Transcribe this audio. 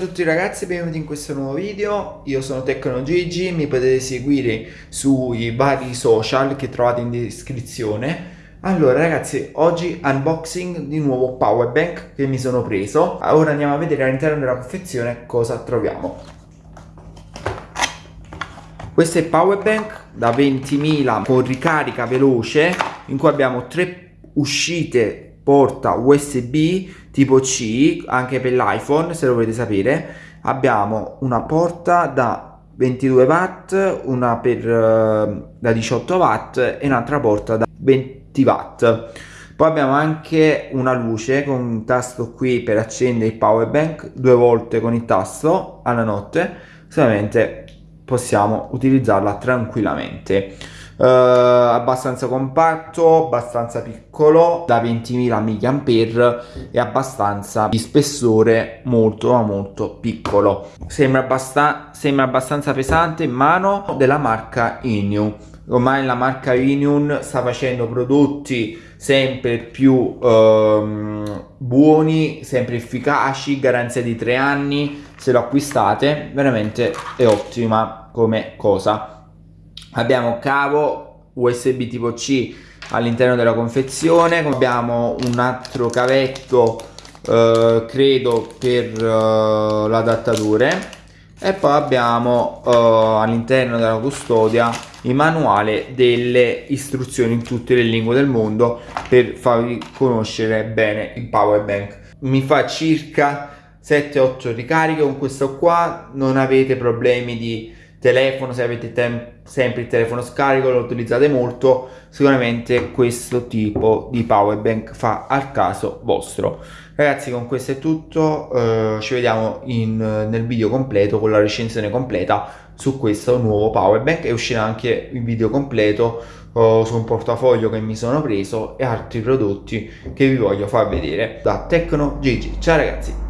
a tutti ragazzi, benvenuti in questo nuovo video, io sono Tecno Gigi, mi potete seguire sui vari social che trovate in descrizione. Allora ragazzi, oggi unboxing di nuovo power bank che mi sono preso. Ora andiamo a vedere all'interno della confezione cosa troviamo. Questo è il power bank da 20.000 con ricarica veloce in cui abbiamo tre uscite porta USB tipo C anche per l'iPhone se lo volete sapere abbiamo una porta da 22 watt una per uh, da 18 watt e un'altra porta da 20 watt. Poi abbiamo anche una luce con un tasto qui per accendere il power bank due volte con il tasto alla notte solamente possiamo utilizzarla tranquillamente Uh, abbastanza compatto, abbastanza piccolo, da 20.000 mAh e abbastanza di spessore molto ma molto piccolo. Sembra, abbastan sembra abbastanza pesante in mano della marca Inu. Ormai la marca Inu sta facendo prodotti sempre più ehm, buoni, sempre efficaci, garanzia di 3 anni, se lo acquistate veramente è ottima come cosa abbiamo cavo USB tipo C all'interno della confezione abbiamo un altro cavetto eh, credo per eh, l'adattatore e poi abbiamo eh, all'interno della custodia il manuale delle istruzioni in tutte le lingue del mondo per farvi conoscere bene il power bank. Mi fa circa 7-8 ricariche con questo qua non avete problemi di telefono, se avete sempre il telefono scarico, lo utilizzate molto, sicuramente questo tipo di power bank fa al caso vostro. Ragazzi con questo è tutto, eh, ci vediamo in, nel video completo con la recensione completa su questo nuovo power bank e uscirà anche il video completo eh, su un portafoglio che mi sono preso e altri prodotti che vi voglio far vedere da Tecno Gigi. Ciao ragazzi!